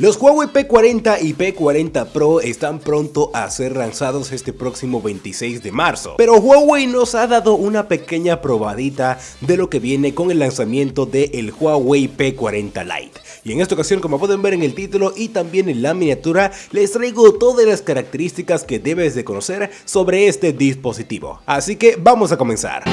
Los Huawei P40 y P40 Pro están pronto a ser lanzados este próximo 26 de marzo, pero Huawei nos ha dado una pequeña probadita de lo que viene con el lanzamiento del Huawei P40 Lite. Y en esta ocasión, como pueden ver en el título y también en la miniatura, les traigo todas las características que debes de conocer sobre este dispositivo. Así que vamos a comenzar.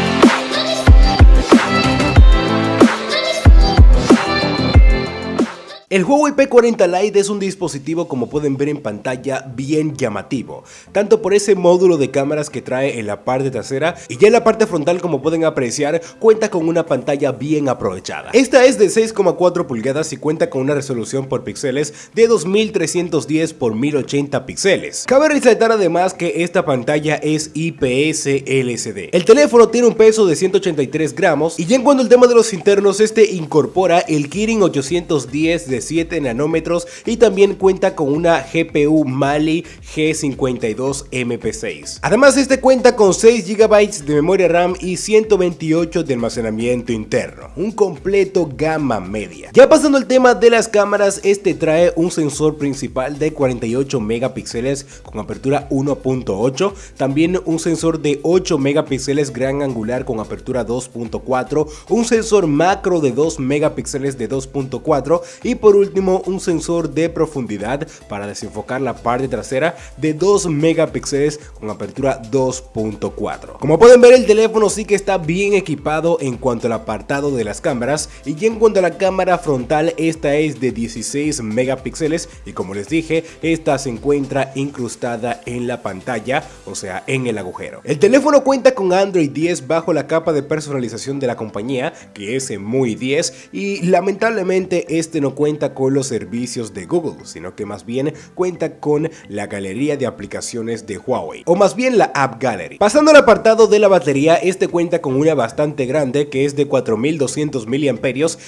El Huawei P40 Lite es un dispositivo como pueden ver en pantalla bien llamativo, tanto por ese módulo de cámaras que trae en la parte trasera y ya en la parte frontal como pueden apreciar cuenta con una pantalla bien aprovechada. Esta es de 6,4 pulgadas y cuenta con una resolución por píxeles de 2310 x 1080 píxeles. Cabe resaltar además que esta pantalla es IPS LCD. El teléfono tiene un peso de 183 gramos y ya en cuanto al tema de los internos este incorpora el Kirin 810 de 7 nanómetros y también cuenta con una GPU Mali G52 MP6. Además este cuenta con 6 GB de memoria RAM y 128 de almacenamiento interno, un completo gama media. Ya pasando al tema de las cámaras, este trae un sensor principal de 48 megapíxeles con apertura 1.8, también un sensor de 8 megapíxeles gran angular con apertura 2.4, un sensor macro de 2 megapíxeles de 2.4 y por por último un sensor de profundidad para desenfocar la parte trasera de 2 megapíxeles con apertura 2.4. Como pueden ver el teléfono sí que está bien equipado en cuanto al apartado de las cámaras y en cuanto a la cámara frontal esta es de 16 megapíxeles y como les dije esta se encuentra incrustada en la pantalla o sea en el agujero. El teléfono cuenta con Android 10 bajo la capa de personalización de la compañía que es muy 10 y lamentablemente este no cuenta con los servicios de Google, sino que más bien cuenta con la galería de aplicaciones de Huawei, o más bien la App Gallery. Pasando al apartado de la batería, este cuenta con una bastante grande que es de 4200 mAh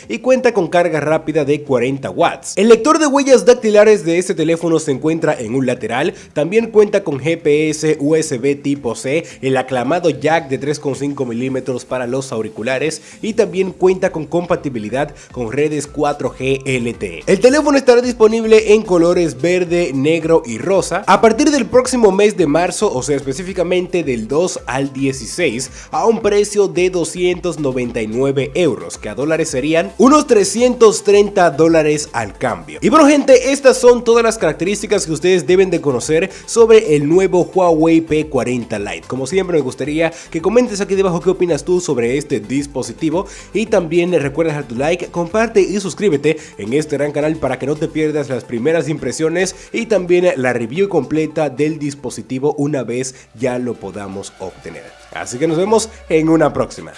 y cuenta con carga rápida de 40 watts. El lector de huellas dactilares de este teléfono se encuentra en un lateral, también cuenta con GPS USB tipo C, el aclamado jack de 3,5 milímetros para los auriculares y también cuenta con compatibilidad con redes 4G LTE el teléfono estará disponible en colores verde, negro y rosa a partir del próximo mes de marzo, o sea específicamente del 2 al 16, a un precio de 299 euros, que a dólares serían unos 330 dólares al cambio. Y bueno gente, estas son todas las características que ustedes deben de conocer sobre el nuevo Huawei P40 Lite. Como siempre me gustaría que comentes aquí debajo qué opinas tú sobre este dispositivo y también recuerda dejar tu like, comparte y suscríbete en este este gran canal para que no te pierdas las primeras impresiones y también la review completa del dispositivo una vez ya lo podamos obtener. Así que nos vemos en una próxima.